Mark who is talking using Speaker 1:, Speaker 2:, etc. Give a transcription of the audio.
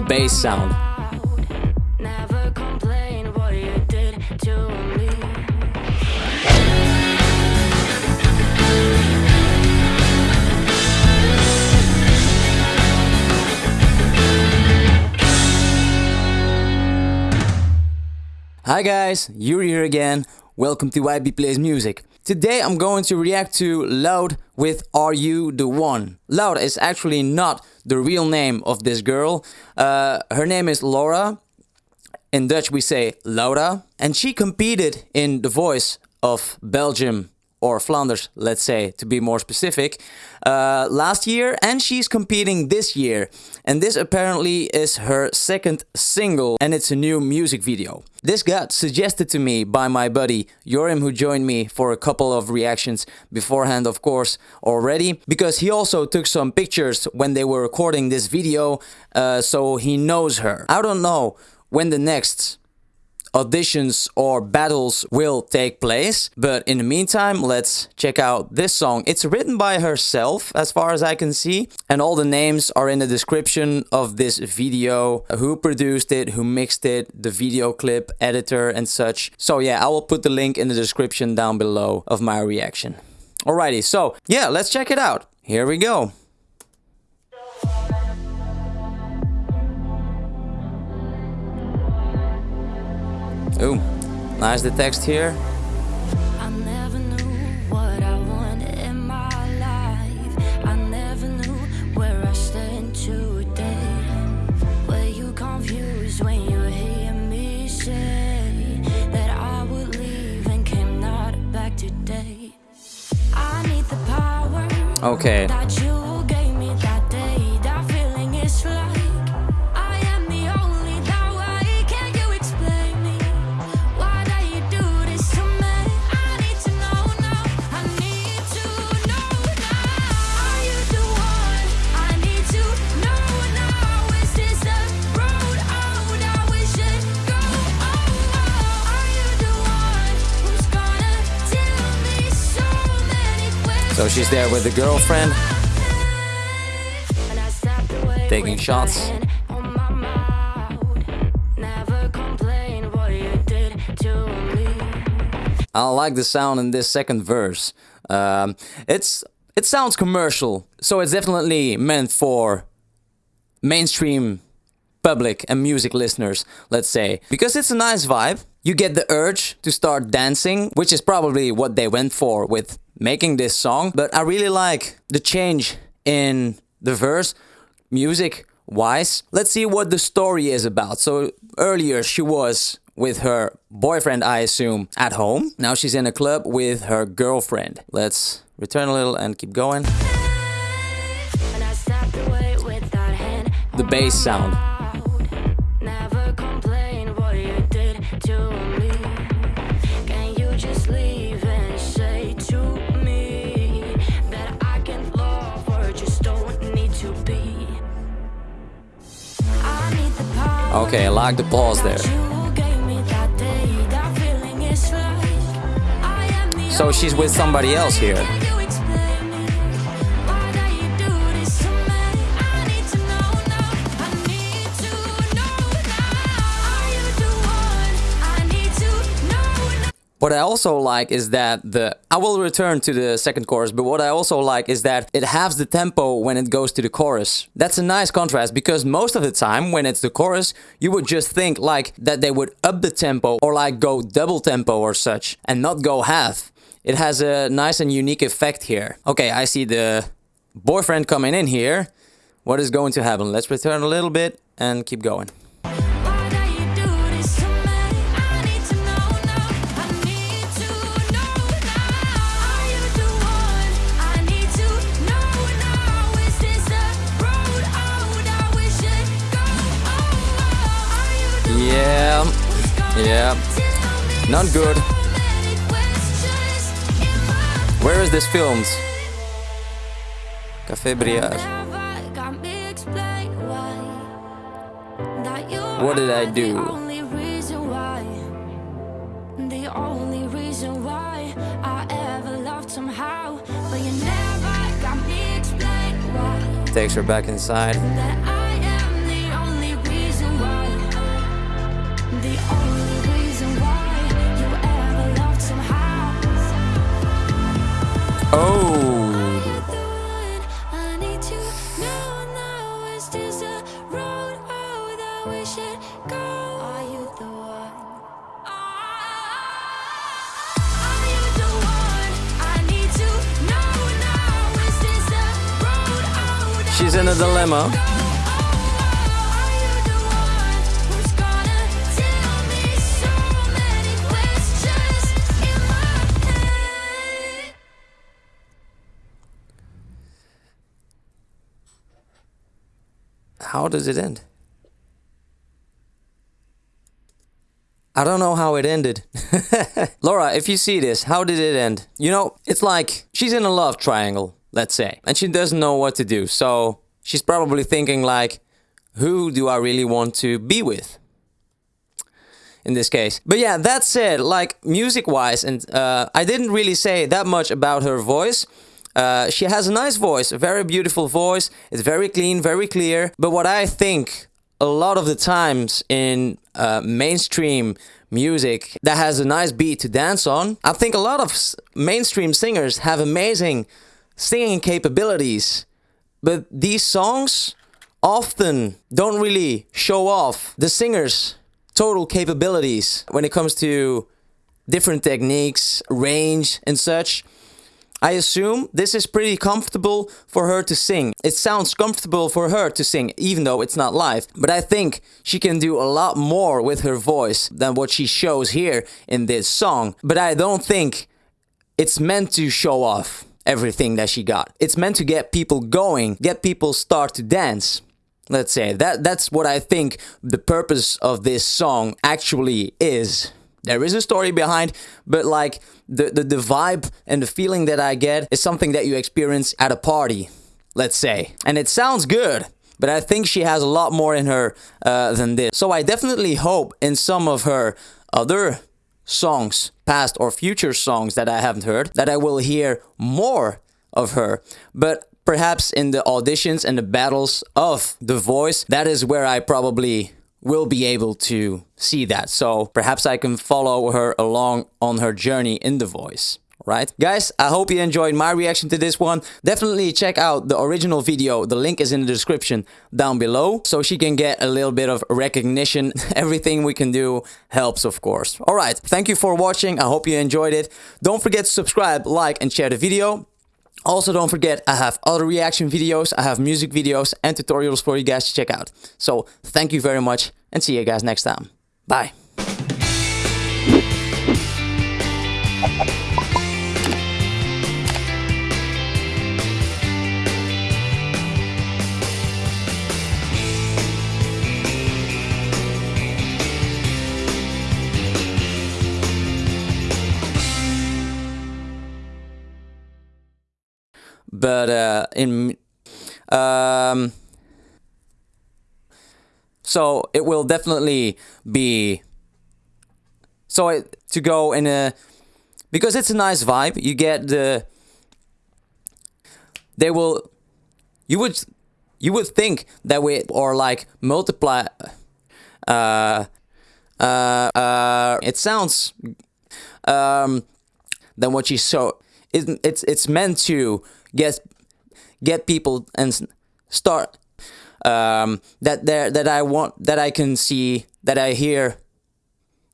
Speaker 1: the bass sound.
Speaker 2: Never complain what you did.
Speaker 1: Hi guys, Yuri here again. Welcome to YB Plays Music. Today I'm going to react to Loud with Are You the One? Loud is actually not the real name of this girl. Uh, her name is Laura. In Dutch we say Laura. And she competed in The Voice of Belgium or Flanders, let's say, to be more specific, uh, last year, and she's competing this year. And this apparently is her second single, and it's a new music video. This got suggested to me by my buddy Jorim, who joined me for a couple of reactions beforehand, of course, already, because he also took some pictures when they were recording this video, uh, so he knows her. I don't know when the next auditions or battles will take place. But in the meantime, let's check out this song. It's written by herself, as far as I can see, and all the names are in the description of this video. Who produced it, who mixed it, the video clip, editor, and such. So yeah, I will put the link in the description down below of my reaction. Alrighty, so yeah, let's check it out. Here we go. Ooh, nice the text here.
Speaker 2: I So
Speaker 1: she's there with the girlfriend. Taking shots. I like the sound in this second verse. Um, it's it sounds commercial, so it's definitely meant for mainstream public and music listeners, let's say, because it's a nice vibe. You get the urge to start dancing, which is probably what they went for with making this song. But I really like the change in the verse, music wise. Let's see what the story is about. So earlier she was with her boyfriend, I assume, at home. Now she's in a club with her girlfriend. Let's return a little and keep going.
Speaker 2: And I stepped away with that hand
Speaker 1: The bass sound. Okay, I like the pause there. So she's with somebody else here. What I also like is that the I will return to the second chorus, but what I also like is that it halves the tempo when it goes to the chorus. That's a nice contrast because most of the time when it's the chorus, you would just think like that they would up the tempo or like go double tempo or such and not go half. It has a nice and unique effect here. Okay, I see the boyfriend coming in here. What is going to happen? Let's return a little bit and keep going. Yeah, not good. Where is this filmed? Café Briard. What did I do?
Speaker 2: The only reason why, the only reason why I ever loved somehow, but you never got me explain why.
Speaker 1: Takes her back inside. Questions in a dilemma. How does it end? I don't know how it ended. Laura, if you see this, how did it end? You know, it's like she's in a love triangle, let's say, and she doesn't know what to do. So she's probably thinking like, who do I really want to be with? in this case. But yeah, that said, like music wise, and uh, I didn't really say that much about her voice. Uh, she has a nice voice, a very beautiful voice. It's very clean, very clear. But what I think a lot of the times in uh, mainstream music that has a nice beat to dance on, I think a lot of mainstream singers have amazing singing capabilities. But these songs often don't really show off the singer's total capabilities when it comes to different techniques, range, and such. I assume this is pretty comfortable for her to sing. It sounds comfortable for her to sing, even though it's not live. But I think she can do a lot more with her voice than what she shows here in this song. But I don't think it's meant to show off everything that she got. It's meant to get people going, get people start to dance. Let's say that that's what I think the purpose of this song actually is. There is a story behind, but like the, the, the vibe and the feeling that I get is something that you experience at a party, let's say. And it sounds good, but I think she has a lot more in her uh, than this. So I definitely hope in some of her other songs, past or future songs that I haven't heard, that I will hear more of her. But perhaps in the auditions and the battles of The Voice, that is where I probably will be able to see that. So perhaps I can follow her along on her journey in The Voice. Right, guys, I hope you enjoyed my reaction to this one. Definitely check out the original video. The link is in the description down below so she can get a little bit of recognition. Everything we can do helps, of course. All right, thank you for watching. I hope you enjoyed it. Don't forget to subscribe, like, and share the video. Also, don't forget, I have other reaction videos, I have music videos and tutorials for you guys to check out. So, thank you very much and see you guys next time. Bye. But uh, in um, so it will definitely be so it, to go in a because it's a nice vibe you get the they will you would you would think that we or like multiply uh uh uh it sounds um than what you saw. It, it's it's meant to get get people and start um, that there that I want that I can see that I hear